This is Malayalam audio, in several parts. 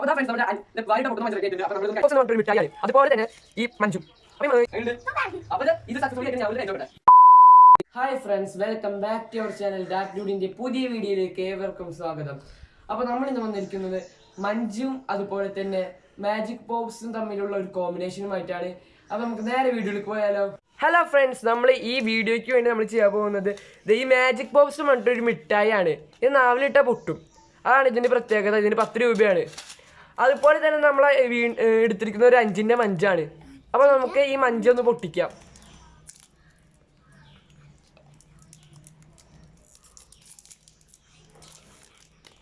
അപ്പൊ ദാ ഫ്രണ്ട്സ് നമ്മുടെ വായിട്ട് പൊട്ടുന്ന മഞ്ച് അപ്പോൾ നമ്മൾ കുറച്ച് മിഠായി അതുപോലെ തന്നെ ഈ മഞ്ജു. അപ്പൊ ഈ മ- കഴിച്ചിട്ടുണ്ട്. അപ്പൊ ഇത് സക്സസ്ഫുള്ളി ആയിട്ട് ഞാൻ കഴിച്ചോട്ടെ hi friends welcome back to our channel that ഡ്യൂഡിന്റെ പുതിയ വീഡിയോയിലേക്ക് ഏവർക്കും സ്വാഗതം. അപ്പൊ നമ്മൾ ഇന്ന് വന്നിരിക്കുന്നത് മഞ്ജും അതുപോലെ തന്നെ മാജിക് പോപ്സും തമ്മിലുള്ള ഒരു കോമ്പിനേഷനുമായിട്ടാണ് അപ്പൊ നമുക്ക് നേരെ വീഡിയോയിലേക്ക് പോയാലോ? ഹലോ ഫ്രണ്ട്സ് നമ്മൾ ഈ വീഡിയോയ്ക്ക് വേണ്ടി നമ്മൾ ചെയ്യാൻ പോകുന്നത് ദേ ഈ മാജിക് ബോക്സ് പറഞ്ഞിട്ടൊരു മിഠായിയാണ്. ഇത് നാവിലിട്ട പൊട്ടും. അതാണ് ഇതിന്റെ പ്രത്യേകത. ഇതിന് പത്ത് രൂപയാണ്. അതുപോലെ തന്നെ നമ്മൾ എടുത്തിരിക്കുന്ന ഒരു അഞ്ചിന്റെ മഞ്ചാണ്. അപ്പോൾ നമുക്ക് ഈ മഞ്ചൊന്ന് പൊട്ടിക്കാം.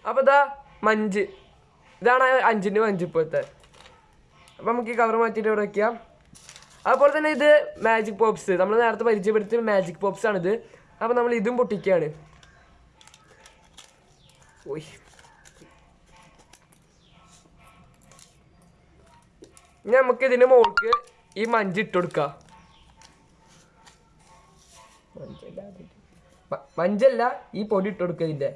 അപ്പോൾ ഇതാ മഞ്ച്. ഇതാണ് അഞ്ചിന്റെ മഞ്ച് ഇപ്പോഴത്തെ. അപ്പോൾ നമുക്ക് ഈ കവർ മാറ്റിയിട്ട് ഇവിടെ വെക്കാം. അതുപോലെ തന്നെ ഇത് മാജിക് പോപ്സ് നമ്മൾ നേരത്തെ പരിചയപ്പെടുത്തിയ മാജിക് പോപ്സ് ആണിത്. അപ്പൊ നമ്മൾ ഇതും പൊട്ടിക്കുകയാണ് ഓയ്. ഇനി നമുക്ക് ഇതിന് മുകൾക്ക് ഈ മഞ്ച് ഇട്ട് കൊടുക്കാം. മഞ്ചല്ല ഈ പൊടി ഇട്ട് കൊടുക്കുക ഇതിന്റെ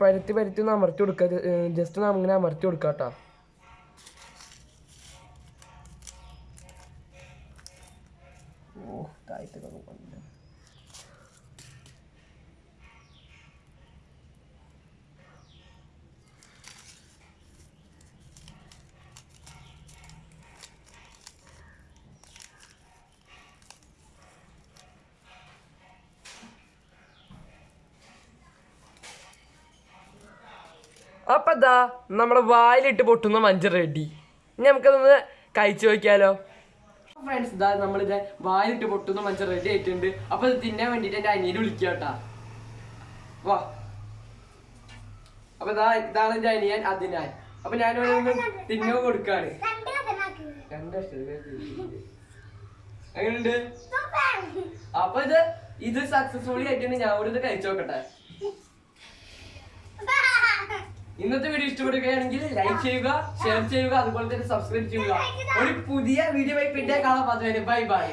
പരുത്തി പരത്തി ഒന്ന് അമർത്തി കൊടുക്കുക ജസ്റ്റ് ഒന്ന് ഇങ്ങനെ അമർത്തി കൊടുക്കുക കേട്ടോ ഓ താഴത്തേക്ക് വന്നു. അപ്പൊ ഇതാ നമ്മുടെ വായിലിട്ട് പൊട്ടുന്ന മഞ്ച റെഡി. ഇനി നമുക്കതൊന്ന് കഴിച്ചു നോക്കിയാലോ? ഫ്രണ്ട്സ് ഇതാ നമ്മളിത് വായിലിട്ട് പൊട്ടുന്ന മഞ്ച റെഡി ആയിട്ടുണ്ട്. അപ്പൊ ഇത് തിന്നാൻ വേണ്ടിട്ട് എന്റെ അനിയനെ വിളിക്കുക കേട്ടാ വാ. അപ്പൊ ഇതാ ഇതാണ് എന്റെ അനിയൻ അതിനാൽ അപ്പൊ ഞാനൊന്ന് തിന്നോ കൊടുക്കാണ്. അങ്ങനെയുണ്ട് അപ്പൊ ഇത് ഇത് സക്സസ്ഫുള്ളി ആയിട്ടുണ്ട്. ഞാൻ ഇവിടെ ഇത് കഴിച്ചു നോക്കട്ടെ. ഇന്നത്തെ വീഡിയോ ഇഷ്ടപ്പെടുകയാണെങ്കിൽ ലൈക്ക് ചെയ്യുക ഷെയർ ചെയ്യുക അതുപോലെ തന്നെ സബ്സ്ക്രൈബ് ചെയ്യുക. ഒരു പുതിയ വീഡിയോ ആയി പിന്നെ കാണാൻ പറ്റുന്നതിന് ബൈ ബൈ